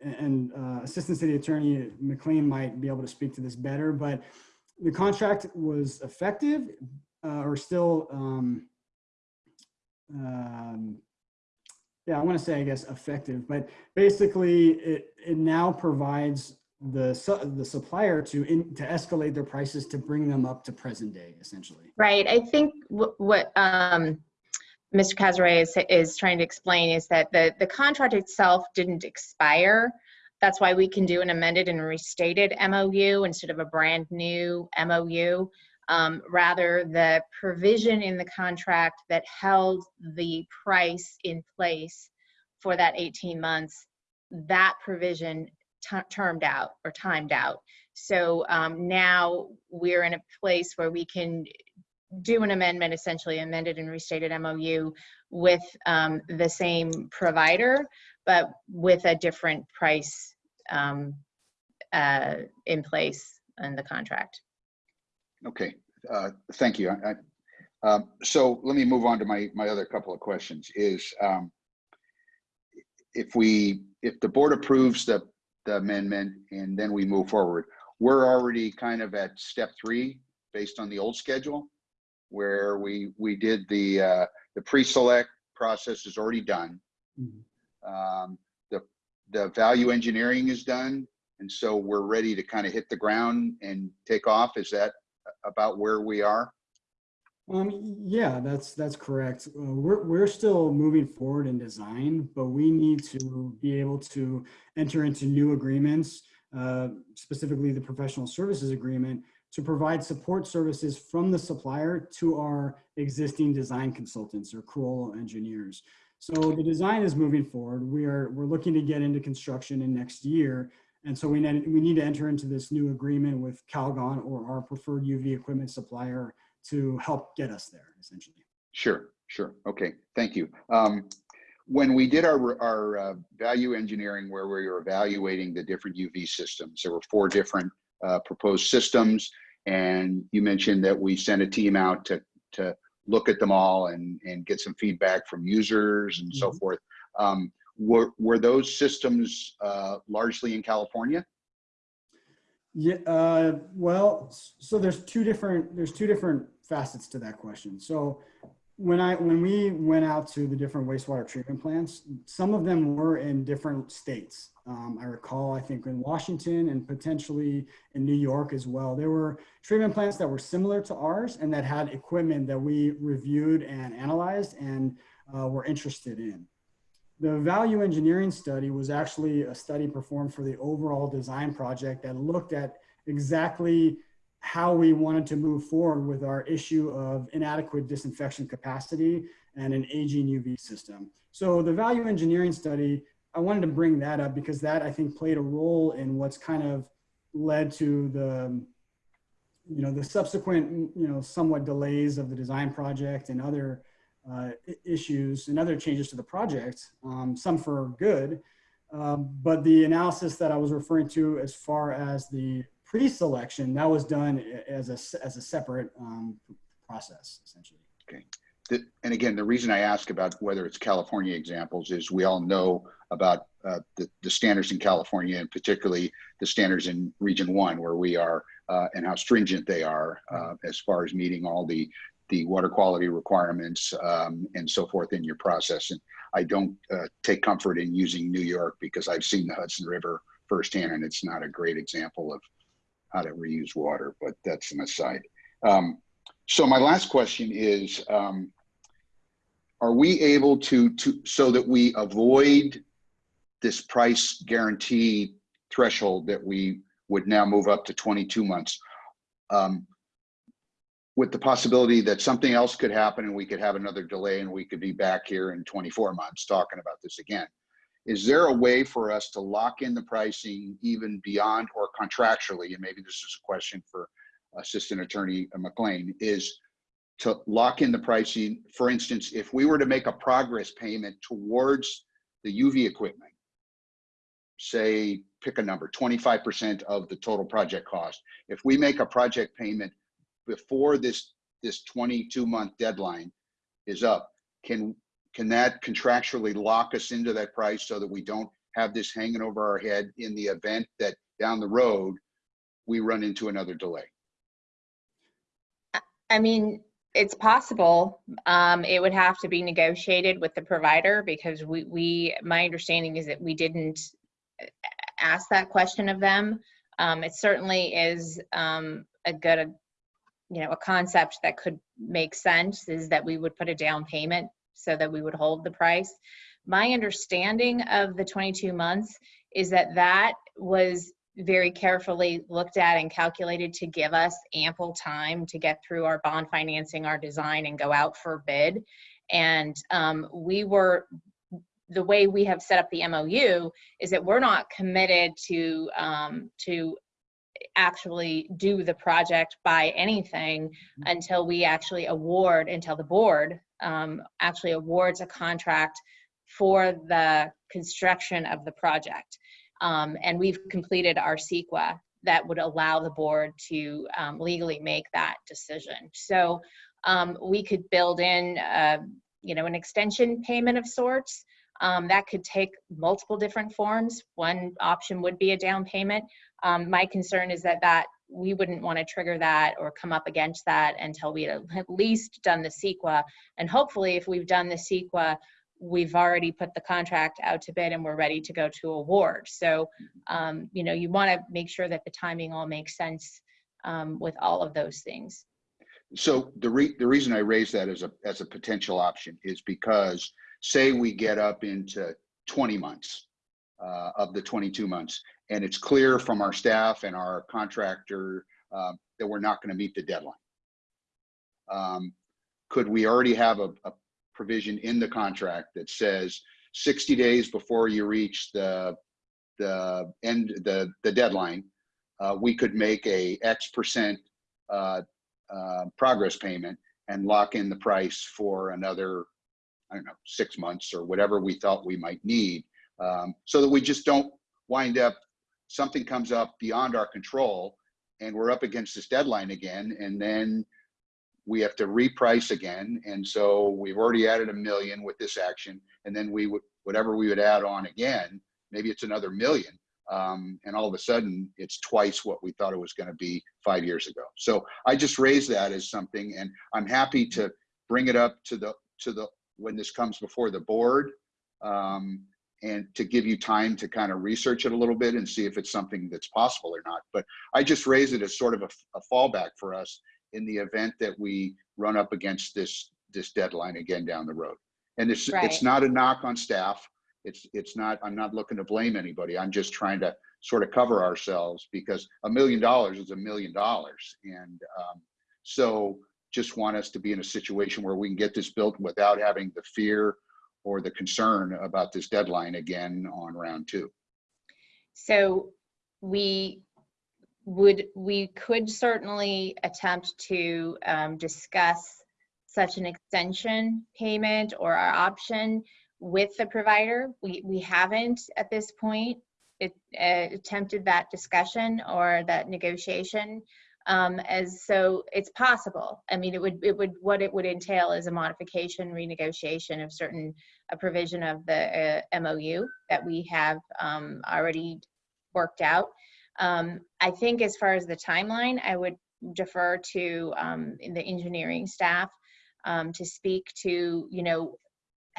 and uh, Assistant City Attorney McLean might be able to speak to this better, but the contract was effective uh, or still, um, um, yeah, I want to say, I guess, effective, but basically it, it now provides the, su- the supplier to, in, to escalate their prices to bring them up to present day, essentially. Right. I think wh- what um, Mr. Cazaret is, is trying to explain is that the, the contract itself didn't expire. That's why we can do an amended and restated MOU instead of a brand new MOU. Um, rather, the provision in the contract that held the price in place for that 18 months, that provision termed out or timed out. So um, now we're in a place where we can do an amendment, essentially amended and restated MOU with um, the same provider, but with a different price um, uh, in place in the contract. Okay, uh, thank you. I- I- um, So let me move on to my, my other couple of questions is, um, if we, if the board approves the, the amendment and then we move forward, we're already kind of at step three based on the old schedule where we, we did the, uh, the pre-select process is already done. Mhm. Um, The, the value engineering is done. And so we're ready to kind of hit the ground and take off. Is that about where we are? Um, yeah, that's, that's correct. Uh, we're, we're still moving forward in design, but we need to be able to enter into new agreements, uh, specifically the professional services agreement, to provide support services from the supplier to our existing design consultants or Carollo engineers. So the design is moving forward. We are, we're looking to get into construction in next year. And so we need, we need to enter into this new agreement with Calgon or our preferred UV equipment supplier to help get us there, essentially. Sure, sure. Okay, thank you. Um, when we did our, our uh, value engineering where we were evaluating the different UV systems, there were four different uh, proposed systems. And you mentioned that we sent a team out to, to look at them all and, and get some feedback from users and so Mhm. forth. Um, were, were those systems uh, largely in California? Yeah, uh, well, so there's two different, there's two different facets to that question. So when I, when we went out to the different wastewater treatment plants, some of them were in different states. Um, I recall, I think in Washington and potentially in New York as well. There were treatment plants that were similar to ours and that had equipment that we reviewed and analyzed and uh, were interested in. The value engineering study was actually a study performed for the overall design project that looked at exactly how we wanted to move forward with our issue of inadequate disinfection capacity and an aging UV system. So the value engineering study, I wanted to bring that up because that I think played a role in what's kind of led to the, you know, the subsequent, you know, somewhat delays of the design project and other uh, issues and other changes to the project, um, some for good. Um, but the analysis that I was referring to as far as the pre-selection, that was done as a, as a separate um, process, essentially. The- And again, the reason I ask about whether it's California examples is we all know about uh, the, the standards in California and particularly the standards in Region One where we are uh, and how stringent they are uh, as far as meeting all the, the water quality requirements um, and so forth in your process. And I don't uh, take comfort in using New York because I've seen the Hudson River firsthand and it's not a great example of how to reuse water, but that's an aside. Um, so my last question is, um, are we able to, to, so that we avoid this price guarantee threshold that we would now move up to 22 months? Um, with the possibility that something else could happen and we could have another delay and we could be back here in 24 months talking about this again. Is there a way for us to lock in the pricing even beyond or contractually, and maybe this is a question for Assistant Attorney McLean, is to lock in the pricing. For instance, if we were to make a progress payment towards the UV equipment, say, pick a number, 25% of the total project cost. If we make a project payment before this, this 22 month deadline is up, can, can that contractually lock us into that price so that we don't have this hanging over our head in the event that down the road, we run into another delay. I mean, it's possible. Um, it would have to be negotiated with the provider because we, we, my understanding is that we didn't uh, ask that question of them. Um, it certainly is, um, a good, you know, a concept that could make sense is that we would put a down payment so that we would hold the price. My understanding of the 22 months is that that was very carefully looked at and calculated to give us ample time to get through our bond financing, our design, and go out for bid. And um, we were, the way we have set up the MOU is that we're not committed to, um, to actually do the project by anything until we actually award, until the board um, actually awards a contract for the construction of the project. Um, and we've completed our CEQA that would allow the board to um, legally make that decision. So um, we could build in, uh, you know, an extension payment of sorts. Um, that could take multiple different forms. One option would be a down payment. Um, my concern is that that we wouldn't want to trigger that or come up against that until we had at least done the CEQA. And hopefully, if we've done the CEQA, we've already put the contract out to bid and we're ready to go to award. So, um, you know, you want to make sure that the timing all makes sense um, with all of those things. So the re, the reason I raise that as a, as a potential option is because say we get up into 20 months uh, of the 22 months and it's clear from our staff and our contractor uh, that we're not going to meet the deadline. Um, could we already have a, a provision in the contract that says 60 days before you reach the the end the the deadline, uh, we could make a X percent uh, uh, progress payment and lock in the price for another I don't know six months or whatever we thought we might need, um, so that we just don't wind up something comes up beyond our control and we're up against this deadline again and then we have to reprice again. And so we've already added a million with this action. And then we would, whatever we would add on again, maybe it's another million. Um, and all of a sudden it's twice what we thought it was going to be five years ago. So I just raised that as something, and I'm happy to bring it up to the to the when this comes before the board, um, and to give you time to kind of research it a little bit and see if it's something that's possible or not. But I just raise it as sort of a, a fallback for us in the event that we run up against this this deadline again down the road. And it's Right. it's not a knock on staff. It's it's not. I'm not looking to blame anybody. I'm just trying to sort of cover ourselves because a million dollars is a million dollars, and um, so just want us to be in a situation where we can get this built without having the fear or the concern about this deadline again on round two. So we would, we could certainly attempt to um, discuss such an extension payment or our option with the provider. We, we haven't at this point it, uh, attempted that discussion or that negotiation. Um, as so it's possible. I mean, it would, it would, what it would entail is a modification, renegotiation of certain, a provision of the uh, MOU that we have um, already worked out. Um, I think as far as the timeline, I would defer to um, the engineering staff um, to speak to, you know,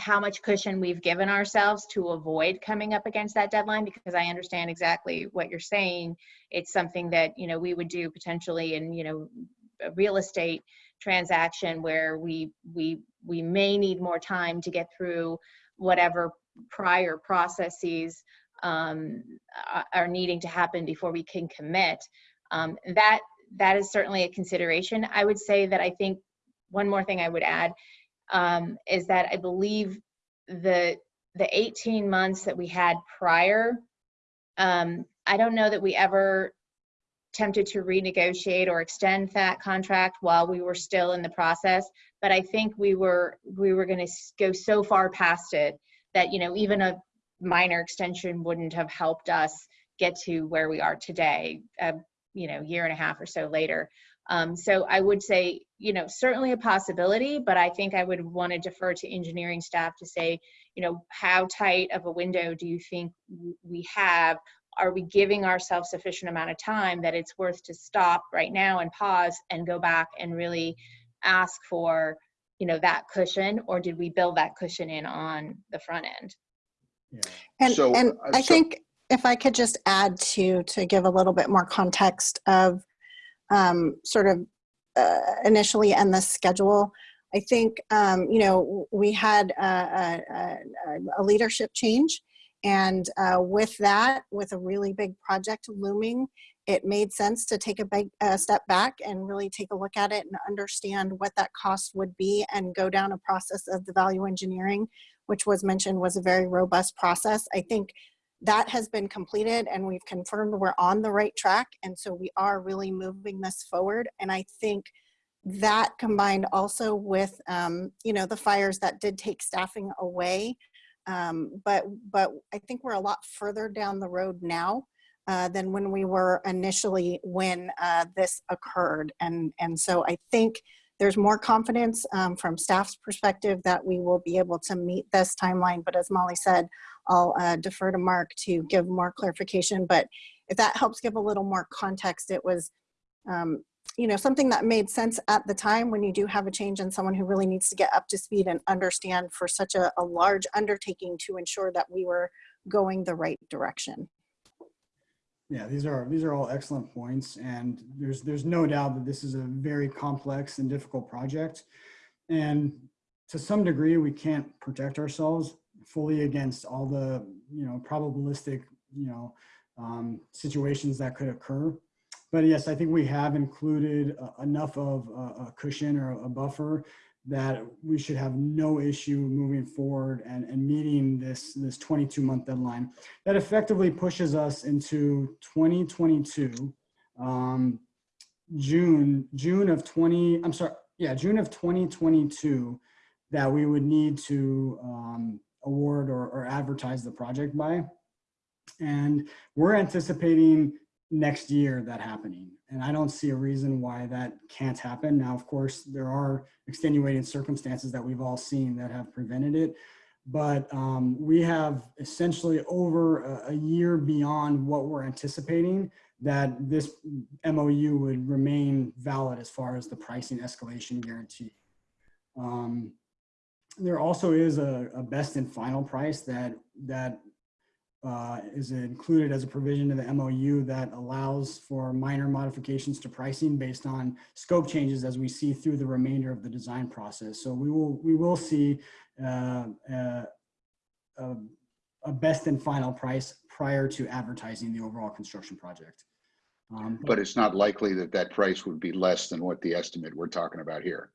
how much cushion we've given ourselves to avoid coming up against that deadline because I understand exactly what you're saying. It's something that, you know, we would do potentially in, you know, a real estate transaction where we we we may need more time to get through whatever prior processes um, are- needing to happen before we can commit. Um, that that is certainly a consideration. I would say that I think one more thing I would add um, is that I believe the the 18 months that we had prior, um, I don't know that we ever tempted to renegotiate or extend that contract while we were still in the process. But I think we were we were going to go so far past it that you know even a minor extension wouldn't have helped us get to where we are today. A you know year and a half or so later. Um, so I would say, you know, certainly a possibility, but I think I would want to defer to engineering staff to say, you know, how tight of a window do you think we have? Are we giving ourselves sufficient amount of time that it's worth to stop right now and pause and go back and really ask for, you know, that cushion? Or did we build that cushion in on the front end? Yeah. And, So, and uh, I so- think if I could just add to, to give a little bit more context of um, sort of uh, initially and the schedule, I think, um, you know, we had a, a, a, a leadership change. And uh, with that, with a really big project looming, it made sense to take a big uh, step back and really take a look at it and understand what that cost would be and go down a process of the value engineering, which was mentioned was a very robust process. I think that has been completed and we've confirmed we're on the right track. And so we are really moving this forward. And I think that combined also with, um, you know, the fires that did take staffing away. Um, but, but I think we're a lot further down the road now uh, than when we were initially when uh, this occurred. And, and so I think there's more confidence um, from staff's perspective that we will be able to meet this timeline. But as Molly said, I'll uh, defer to Mark to give more clarification. But if that helps give a little more context, it was, um, you know, something that made sense at the time when you do have a change in someone who really needs to get up to speed and understand for such a, a large undertaking to ensure that we were going the right direction. Yeah, these are these are all excellent points, and there's there's no doubt that this is a very complex and difficult project, and to some degree we can't protect ourselves fully against all the you know probabilistic you know um, situations that could occur. But yes, I think we have included uh, enough of a, a cushion or a buffer that we should have no issue moving forward and, and meeting this this 22 month deadline that effectively pushes us into 2022 um, june june of 20 i'm sorry yeah june of 2022 that we would need to um, award or, or advertise the project by. And we're anticipating next year that happening. And i don't see a reason why that can't happen. Now of course there are extenuating circumstances that we've all seen that have prevented it. But um, we have essentially over a, a year beyond what we're anticipating that this MOU would remain valid as far as the pricing escalation guarantee. Um, there also is a, a best and final price that that uh, is included as a provision of the MOU that allows for minor modifications to pricing based on scope changes as we see through the remainder of the design process. So we will we will see uh, uh, a, a best and final price prior to advertising the overall construction project. Um, But it's not likely that that price would be less than what the estimate we're talking about here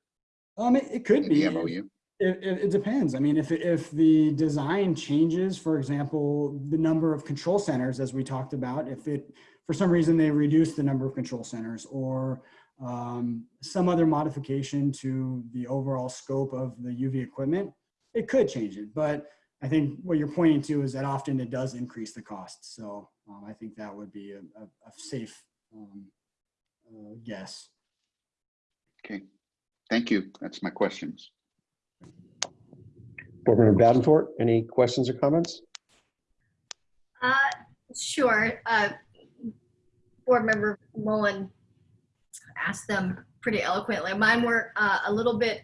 um, it, it could in be. the MOU. It, it, depends. I mean, if, if the design changes, for example, the number of control centers, as we talked about, if it, for some reason they reduce the number of control centers or um, some other modification to the overall scope of the UV equipment, it could change it. But I think what you're pointing to is that often it does increase the cost. So um, I think that would be a, a, a safe um, uh, guess. Okay, thank you. That's my questions. Board Member Davenport, any questions or comments? Uh, Sure. Uh, Board Member Mullen asked them pretty eloquently. Mine were uh, a little bit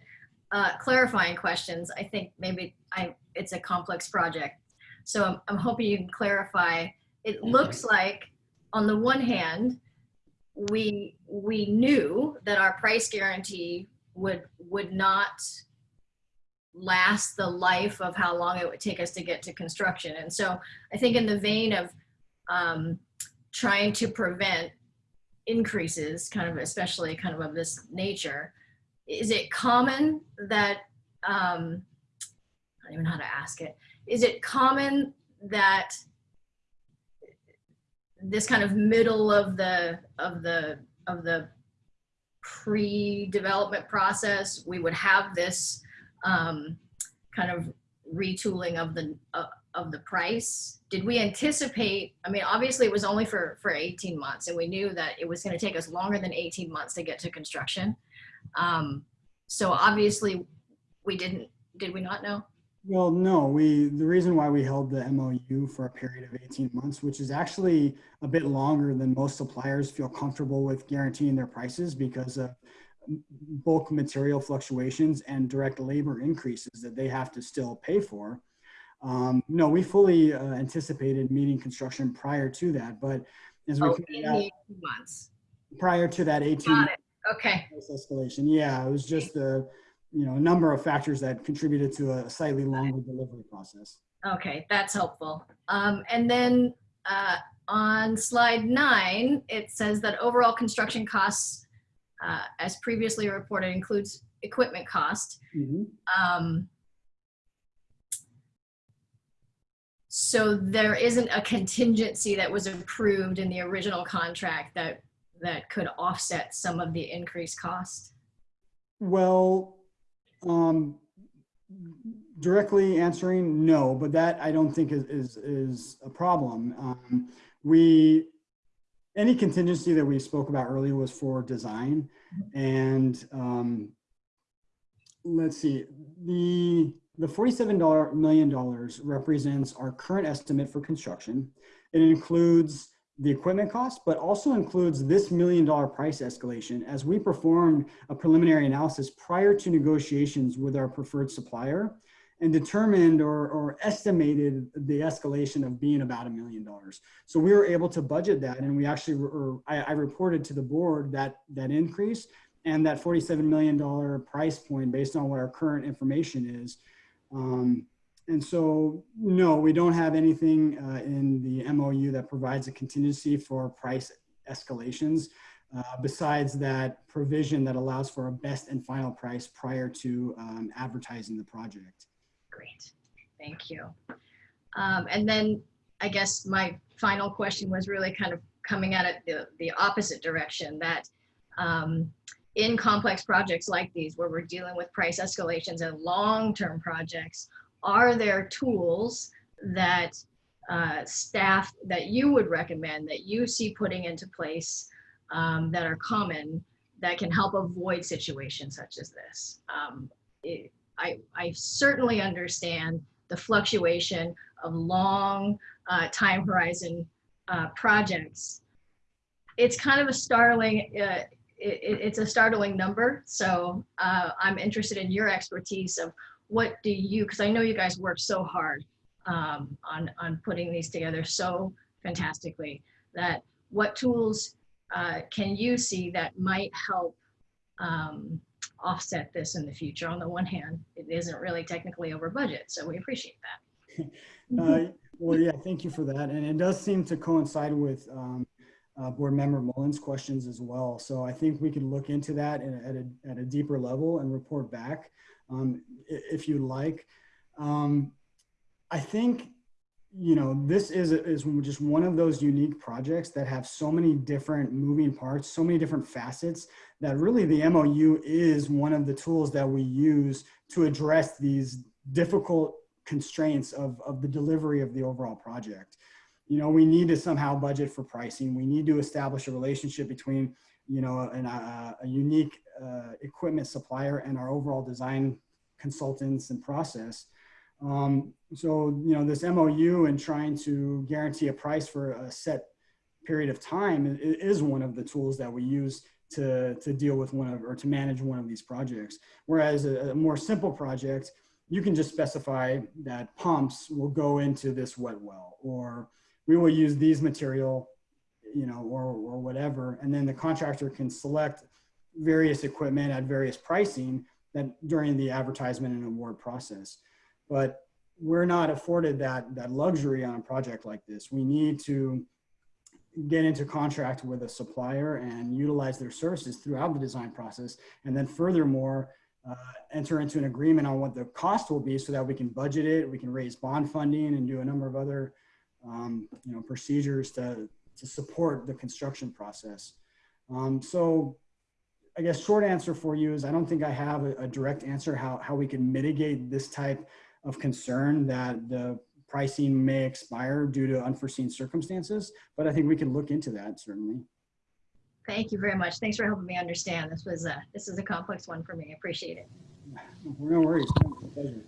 uh, clarifying questions. I think maybe I, it's a complex project. So I'm, I'm hoping you can clarify. It looks like, on the one hand, we, we knew that our price guarantee would, would not last the life of how long it would take us to get to construction. And so I think in the vein of um, trying to prevent increases, kind of especially kind of of this nature, is it common that, um, I don't even know how to ask it, is it common that this kind of middle of the, of the, of the pre-development process, we would have this um, kind of retooling of the uh, of the price. Did we anticipate i mean obviously it was only for for 18 months and we knew that it was going to take us longer than 18 months to get to construction. Um, so obviously we didn't did we not know? Well, no, we, the reason why we held the MOU for a period of 18 months, which is actually a bit longer than most suppliers feel comfortable with guaranteeing their prices because of bulk material fluctuations and direct labor increases that they have to still pay for. Um, no, we fully uh, anticipated meeting construction prior to that, but as we Oh, out, 18 months. prior to that 18 Okay. escalation. Yeah, it was just the, you know, a number of factors that contributed to a slightly longer delivery process. Okay, that's helpful. Um, and then uh, on slide nine, it says that overall construction costs, uh, as previously reported, includes equipment cost. Mhm. Um, so there isn't a contingency that was approved in the original contract that that could offset some of the increased cost. Well, um, directly answering, no, but that I don't think is, is, is a problem. Um, we, any contingency that we spoke about earlier was for design and, um, let's see, the, the $47 million represents our current estimate for construction. It includes the equipment cost, but also includes this million dollar price escalation as we performed a preliminary analysis prior to negotiations with our preferred supplier and determined or, or estimated the escalation of being about a million dollars. So we were able to budget that and we actually, or I, I reported to the board that, that increase and that $47 million price point based on what our current information is. Um, and so, no, we don't have anything uh, in the MOU that provides a contingency for price escalations uh, besides that provision that allows for a best and final price prior to um, advertising the project. Great, thank you. Um, and then I guess my final question was really kind of coming at it the, the opposite direction that um, in complex projects like these where we're dealing with price escalations and long-term projects, are there tools that uh, staff that you would recommend that you see putting into place um, that are common that can help avoid situations such as this? Um, it, I, I certainly understand the fluctuation of long uh, time horizon uh, projects. It's kind of a startling, uh, it, it- it's a startling number. So uh, I'm interested in your expertise of what do you, because I know you guys work so hard um, on, on putting these together so fantastically, that what tools uh, can you see that might help um, offset this in the future. On the one hand, it isn't really technically over budget, so we appreciate that. Uh, Well, yeah, thank you for that. And it does seem to coincide with um, uh, Board Member Mullins' questions as well. So I think we could look into that at a- at a, deeper level and report back um, if you'd like. Um, I think, you know, this is, is just one of those unique projects that have so many different moving parts, so many different facets that really the MOU is one of the tools that we use to address these difficult constraints of, of the delivery of the overall project. You know, we need to somehow budget for pricing. We need to establish a relationship between, you know, an, uh, a unique uh, equipment supplier and our overall design consultants and process. Um, so, you know, this MOU and trying to guarantee a price for a set period of time is one of the tools that we use to, to deal with one of, or to manage one of these projects. Whereas a, a more simple project, you can just specify that pumps will go into this wet well, or we will use these material, you know, or, or whatever. And then the contractor can select various equipment at various pricing that during the advertisement and award process. But we're not afforded that, that luxury on a project like this. We need to get into contract with a supplier and utilize their services throughout the design process. And then furthermore, uh, enter into an agreement on what the cost will be so that we can budget it, we can raise bond funding and do a number of other, um, you know, procedures to, to support the construction process. Um, so I guess short answer for you is I don't think I have a, a direct answer how, how we can mitigate this type of concern that the pricing may expire due to unforeseen circumstances, but I think we can look into that certainly. Thank you very much. Thanks for helping me understand. This was a, this is a complex one for me. I appreciate it. No worries. No, it's a pleasure.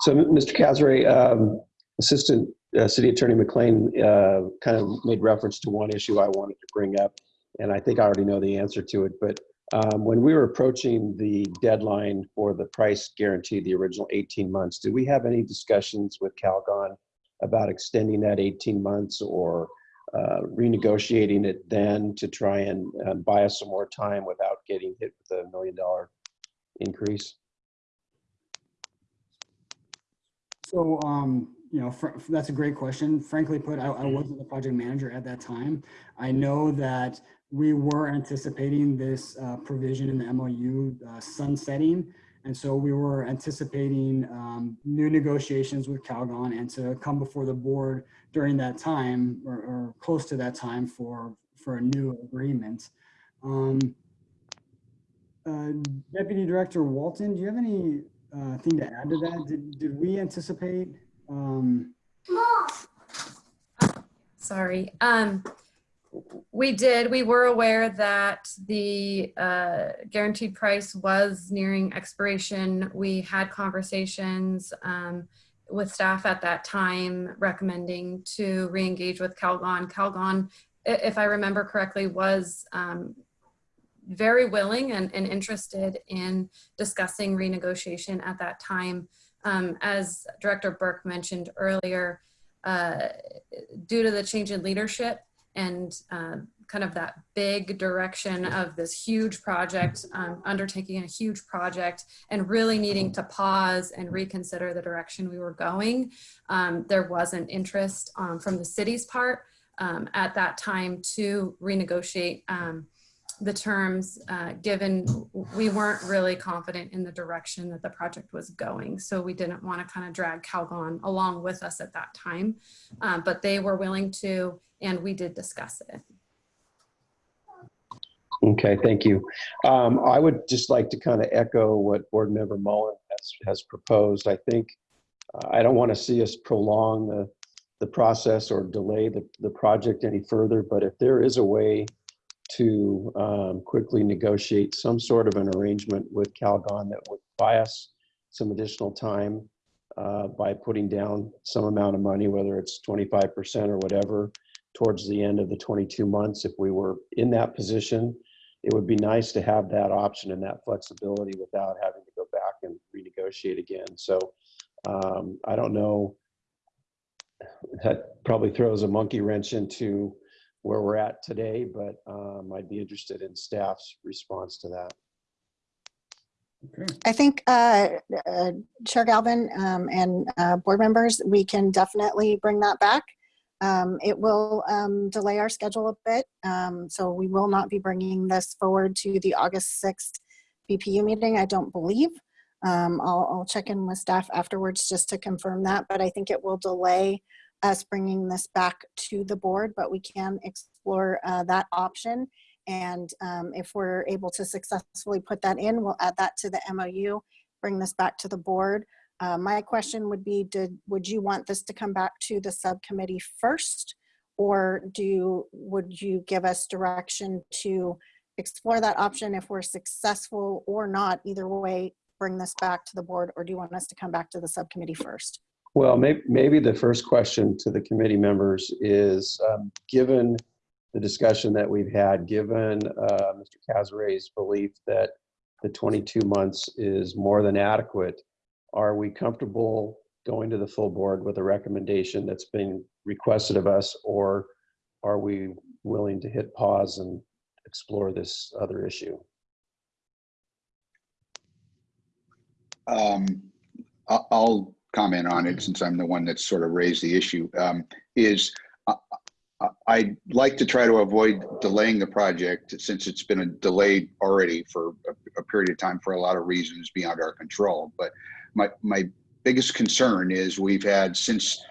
So, Mr. Casare, um, Assistant uh, City Attorney McLean uh, kind of made reference to one issue I wanted to bring up, and I think I already know the answer to it. But um, when we were approaching the deadline for the price guarantee, the original 18 months, did we have any discussions with Calgon about extending that 18 months or uh, renegotiating it then to try and uh, buy us some more time without getting hit with a million dollar increase? So, um, you know, that's a great question. Frankly put, I, I wasn't the project manager at that time. I know that we were anticipating this uh, provision in the MOU uh, sunsetting. And so we were anticipating um, new negotiations with Calgon and to come before the board during that time or, or close to that time for, for a new agreement. Um, uh, Deputy Director Walton, do you have any uh, thing to add to that? Did, did we anticipate? Um, Sorry. Um, we did. We were aware that the uh, guaranteed price was nearing expiration. We had conversations um, with staff at that time recommending to re-engage with Calgon. Calgon, if I remember correctly, was um, very willing and, and interested in discussing renegotiation at that time. Um, as Director Burke mentioned earlier, uh, due to the change in leadership and uh, kind of that big direction of this huge project, um, undertaking a huge project and really needing to pause and reconsider the direction we were going. Um, there wasn't interest um, from the city's part um, at that time to renegotiate um, the terms, uh, given we weren't really confident in the direction that the project was going. So we didn't want to kind of drag Calgon along with us at that time. Um, but they were willing to, and we did discuss it. Okay, thank you. Um, I would just like to kind of echo what Board Member Mullen has, has proposed. I think, uh, I don't want to see us prolong the, the process or delay the, the project any further, but if there is a way to um, quickly negotiate some sort of an arrangement with Calgon that would buy us some additional time uh, by putting down some amount of money, whether it's 25% or whatever, towards the end of the 22 months, if we were in that position, it would be nice to have that option and that flexibility without having to go back and renegotiate again. So um, I don't know. That probably throws a monkey wrench into where we're at today, but um, I'd be interested in staff's response to that. okay. I think uh, uh, Chair Galvin um, and uh, board members, we can definitely bring that back. Um, It will um, delay our schedule a bit, um, so we will not be bringing this forward to the August 6th BPU meeting, I don't believe. Um, I'll, I'll check in with staff afterwards just to confirm that, but I think it will delay us bringing this back to the board, but we can explore uh, that option. And um, if we're able to successfully put that in, we'll add that to the MOU, bring this back to the board. Uh, My question would be, did, would you want this to come back to the subcommittee first? Or do, would you give us direction to explore that option if we're successful or not? Either way, bring this back to the board, or do you want us to come back to the subcommittee first? Well, maybe, maybe the first question to the committee members is, um, given the discussion that we've had, given uh, Mr. Cazaret's belief that the 22 months is more than adequate, are we comfortable going to the full board with a recommendation that's been requested of us, or are we willing to hit pause and explore this other issue? Um, I'll, comment on it since I'm the one that's sort of raised the issue, um, is I'd like to try to avoid delaying the project since it's been delayed already for a, a period of time for a lot of reasons beyond our control. But my, my biggest concern is we've had, since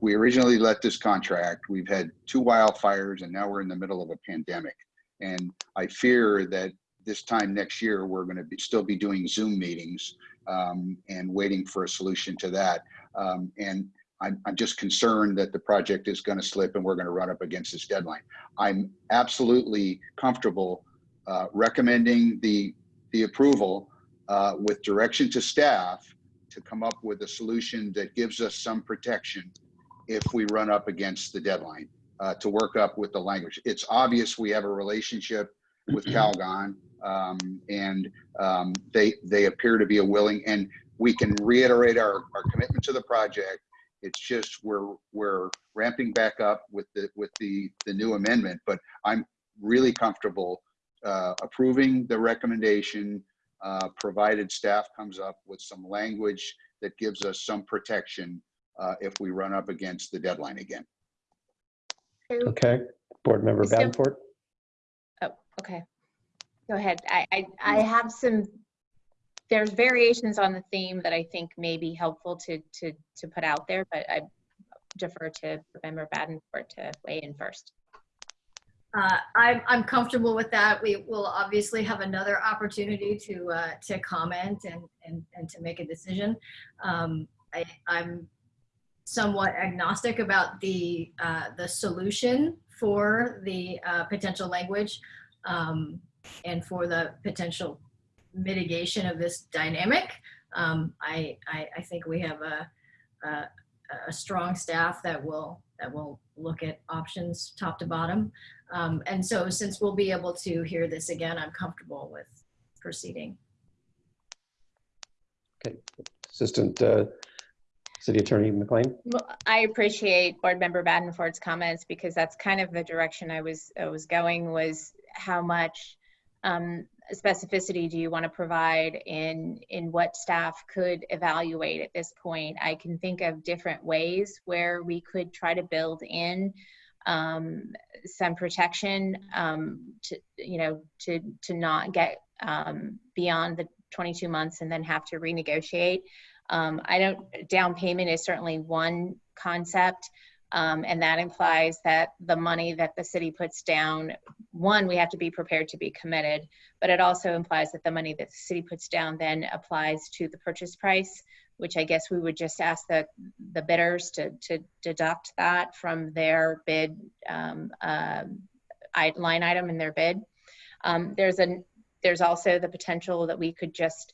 we originally let this contract, we've had two wildfires and now we're in the middle of a pandemic. And I fear that this time next year, we're going to be, still be doing Zoom meetings um, and waiting for a solution to that. Um, and I'm, I'm just concerned that the project is going to slip and we're going to run up against this deadline. I'm absolutely comfortable uh, recommending the the approval uh, with direction to staff to come up with a solution that gives us some protection if we run up against the deadline, uh, to work up with the language. It's obvious we have a relationship with Calgon, um, and um, they they appear to be a willing, and we can reiterate our, our commitment to the project. It's just we're we're ramping back up with the with the the new amendment, but I'm really comfortable uh, approving the recommendation, uh, provided staff comes up with some language that gives us some protection uh, if we run up against the deadline again. Okay, Board Member Mr. Davenport? Oh, okay. Go ahead. I, I, I have some, there's variations on the theme that I think may be helpful to, to, to put out there, but I defer to Member Davenport to weigh in first. Uh, I'm, I'm comfortable with that. We will obviously have another opportunity to, uh, to comment and, and, and to make a decision. Um, I, I'm somewhat agnostic about the, uh, the solution for the, uh, potential language, um, and for the potential mitigation of this dynamic. Um, I, I, I think we have a, a, a strong staff that will, that will look at options top to bottom. Um, and so since we'll be able to hear this again, I'm comfortable with proceeding. Okay, Assistant uh, City Attorney McLean? Well, I appreciate Board Member Davenport's comments because that's kind of the direction I was, I was going was how much um, specificity do you want to provide in, in what staff could evaluate at this point? I can think of different ways where we could try to build in um, some protection um, to, you know, to, to not get um, beyond the 22 months and then have to renegotiate. Um, I don't, down payment is certainly one concept. Um, and that implies that the money that the city puts down, one, we have to be prepared to be committed, but it also implies that the money that the city puts down then applies to the purchase price, which I guess we would just ask the, the bidders to, to deduct that from their bid um, I, line item in their bid. Um, there's a, there's also the potential that we could just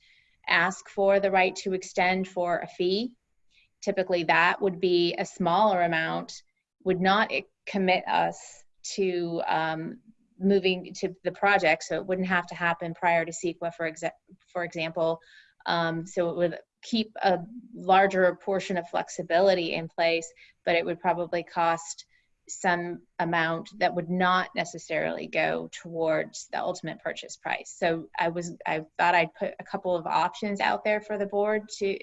ask for the right to extend for a fee typically that would be a smaller amount, would not commit us to um, moving to the project. So it wouldn't have to happen prior to CEQA, for, exa for example. Um, so it would keep a larger portion of flexibility in place, but it would probably cost some amount that would not necessarily go towards the ultimate purchase price. So I was I thought I'd put a couple of options out there for the board to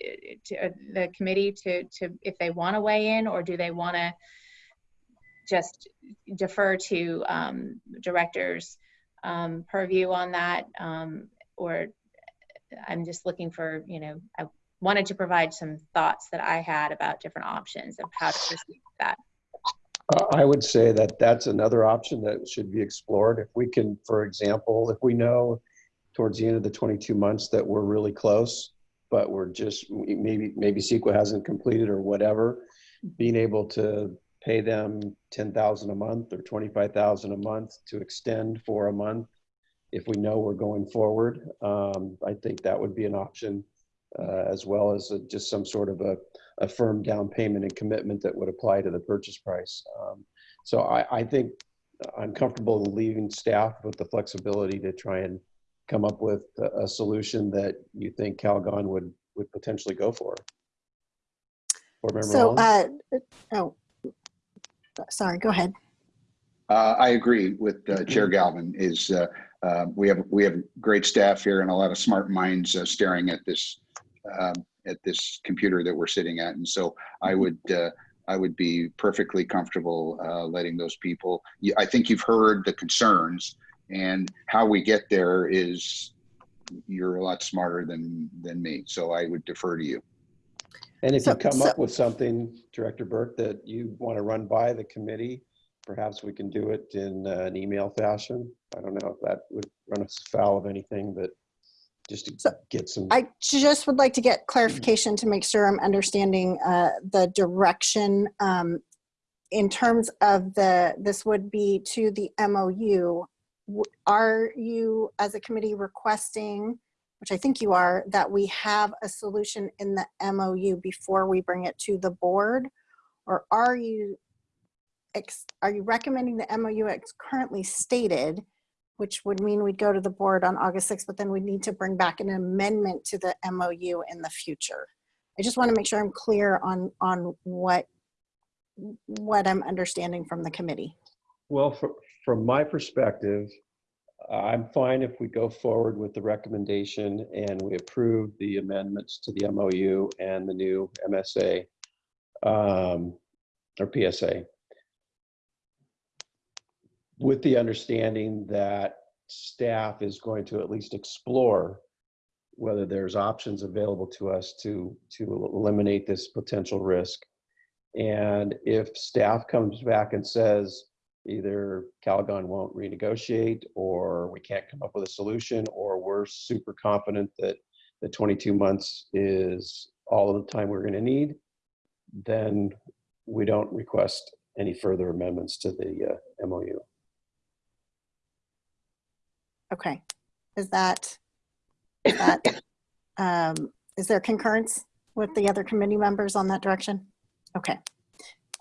to the committee to to if they want to weigh in or do they want to just defer to um, directors um, purview on that um, or I'm just looking for you know I wanted to provide some thoughts that I had about different options of how to proceed with that. I would say that that's another option that should be explored. If we can, for example, if we know towards the end of the 22 months that we're really close, but we're just, maybe, maybe CEQA hasn't completed or whatever, being able to pay them 10,000 a month or 25,000 a month to extend for a month. If we know we're going forward, um, I think that would be an option uh, as well as a, just some sort of a, a firm down payment and commitment that would apply to the purchase price. Um, so I, I think I'm comfortable leaving staff with the flexibility to try and come up with a, a solution that you think Calgon would would potentially go for. Board Member So, uh, oh, sorry, go ahead. Uh, I agree with uh, Chair Galvin. Is uh, uh, we have we have great staff here and a lot of smart minds uh, staring at this um, at this computer that we're sitting at, and so I would uh, I would be perfectly comfortable uh, letting those people. I think you've heard the concerns, and how we get there is you're a lot smarter than than me. So I would defer to you. And if So- you come so- up with something, Director Burke, that you want to run by the committee, perhaps we can do it in uh, an email fashion. I don't know if that would run us foul of anything, but just to So, get some. I just would like to get clarification to make sure I'm understanding uh, the direction. um, In terms of the, this would be to the MOU. Are you, as a committee, requesting which I think you are, that we have a solution in the MOU before we bring it to the board? Or are you, ex- are you recommending the MOU as currently stated, which would mean we'd go to the board on August 6th, but then we'd need to bring back an amendment to the MOU in the future? I just want to make sure I'm clear on, on what, what I'm understanding from the committee. Well, fr- from my perspective, I'm fine if we go forward with the recommendation and we approve the amendments to the MOU and the new MSA um, or PSA. With the understanding that staff is going to at least explore whether there's options available to us to, to eliminate this potential risk. And if staff comes back and says, either Calgon won't renegotiate or we can't come up with a solution or we're super confident that the 22 months is all of the time we're going to need, then we don't request any further amendments to the uh, MOU. Okay, is that, is that, um, is there concurrence with the other committee members on that direction? Okay,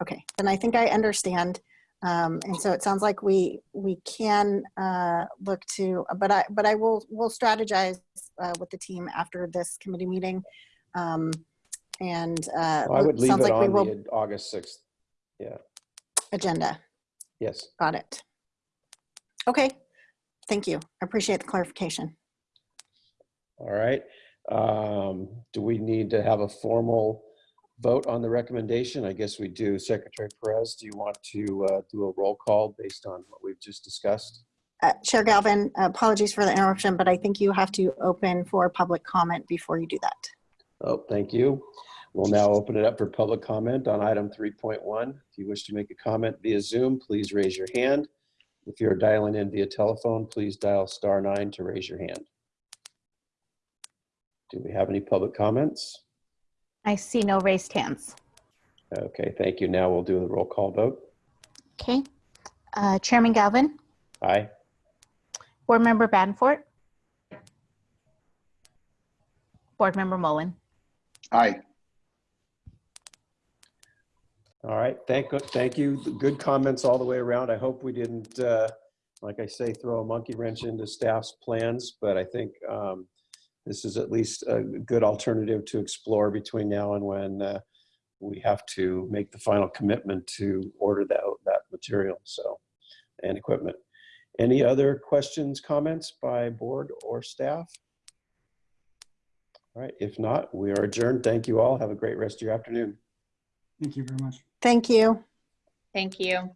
okay, then I think I understand. Um, and so it sounds like we, we can, uh, look to, but I, but I will, will strategize, uh, with the team after this committee meeting. Um, and, uh, I would leave sounds it like we on will, the August 6th. yeah, agenda, Yes. got it. Okay, thank you. I appreciate the clarification. All right. Um, Do we need to have a formal vote on the recommendation? I guess we do. Secretary Perez, do you want to uh, do a roll call based on what we've just discussed? Uh, Chair Galvin, apologies for the interruption, but I think you have to open for public comment before you do that. Oh, thank you. We'll now open it up for public comment on item 3.1. If you wish to make a comment via Zoom, please raise your hand. If you're dialing in via telephone, please dial star nine to raise your hand. Do we have any public comments? I see no raised hands. Okay, thank you. Now we'll do the roll call vote. Okay. Uh, Chairman Galvin, Aye. Board Member Banfort, Board Member Mullen. Aye. All right, thank, thank you. Good comments all the way around. I hope we didn't, uh, like I say, throw a monkey wrench into staff's plans, but I think um, this is at least a good alternative to explore between now and when uh, we have to make the final commitment to order that, that material, so, and equipment. Any other questions, comments by board or staff? All right, if not, we are adjourned. Thank you all. Have a great rest of your afternoon. Thank you very much. Thank you. Thank you.